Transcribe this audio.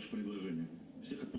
Ваше предложение. Всех